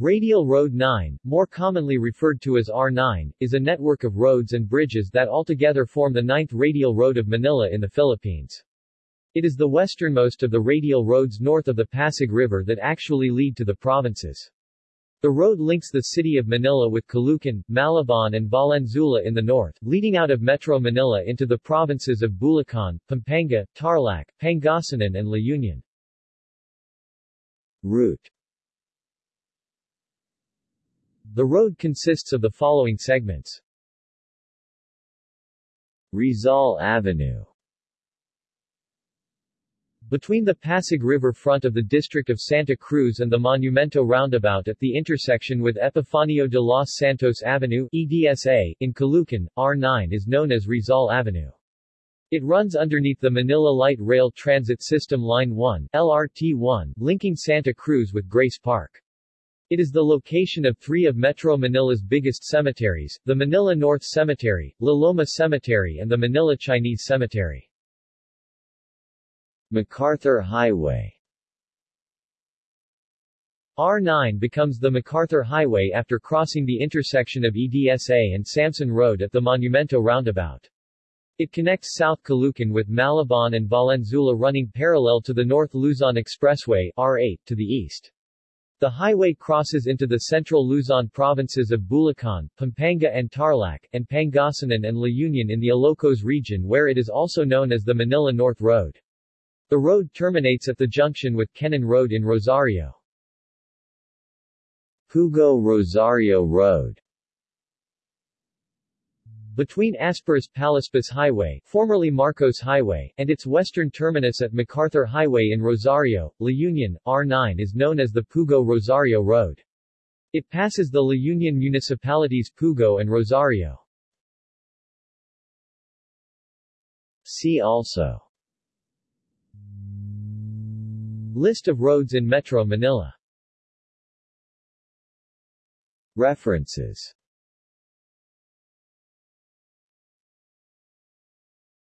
Radial Road 9, more commonly referred to as R9, is a network of roads and bridges that altogether form the ninth radial road of Manila in the Philippines. It is the westernmost of the radial roads north of the Pasig River that actually lead to the provinces. The road links the city of Manila with Caloocan, Malabon and Valenzuela in the north, leading out of Metro Manila into the provinces of Bulacan, Pampanga, Tarlac, Pangasinan and La Union. Route The road consists of the following segments. Rizal Avenue between the Pasig River front of the district of Santa Cruz and the Monumento roundabout at the intersection with Epifanio de los Santos Avenue EDSA, in Caloocan, R9 is known as Rizal Avenue. It runs underneath the Manila Light Rail Transit System Line 1 LRT-1, linking Santa Cruz with Grace Park. It is the location of three of Metro Manila's biggest cemeteries, the Manila North Cemetery, La Loma Cemetery and the Manila Chinese Cemetery. MacArthur Highway R9 becomes the MacArthur Highway after crossing the intersection of EDSA and Samson Road at the Monumento roundabout. It connects South Caloocan with Malabon and Valenzuela running parallel to the North Luzon Expressway R8 to the east. The highway crosses into the central Luzon provinces of Bulacan, Pampanga and Tarlac, and Pangasinan and La Union in the Ilocos region where it is also known as the Manila North Road. The road terminates at the junction with Kennon Road in Rosario. Pugo Rosario Road between Aspiras Palispis Highway, formerly Marcos Highway, and its western terminus at MacArthur Highway in Rosario, La Union, R9 is known as the Pugo Rosario Road. It passes the La Union municipalities Pugo and Rosario. See also List of roads in Metro Manila References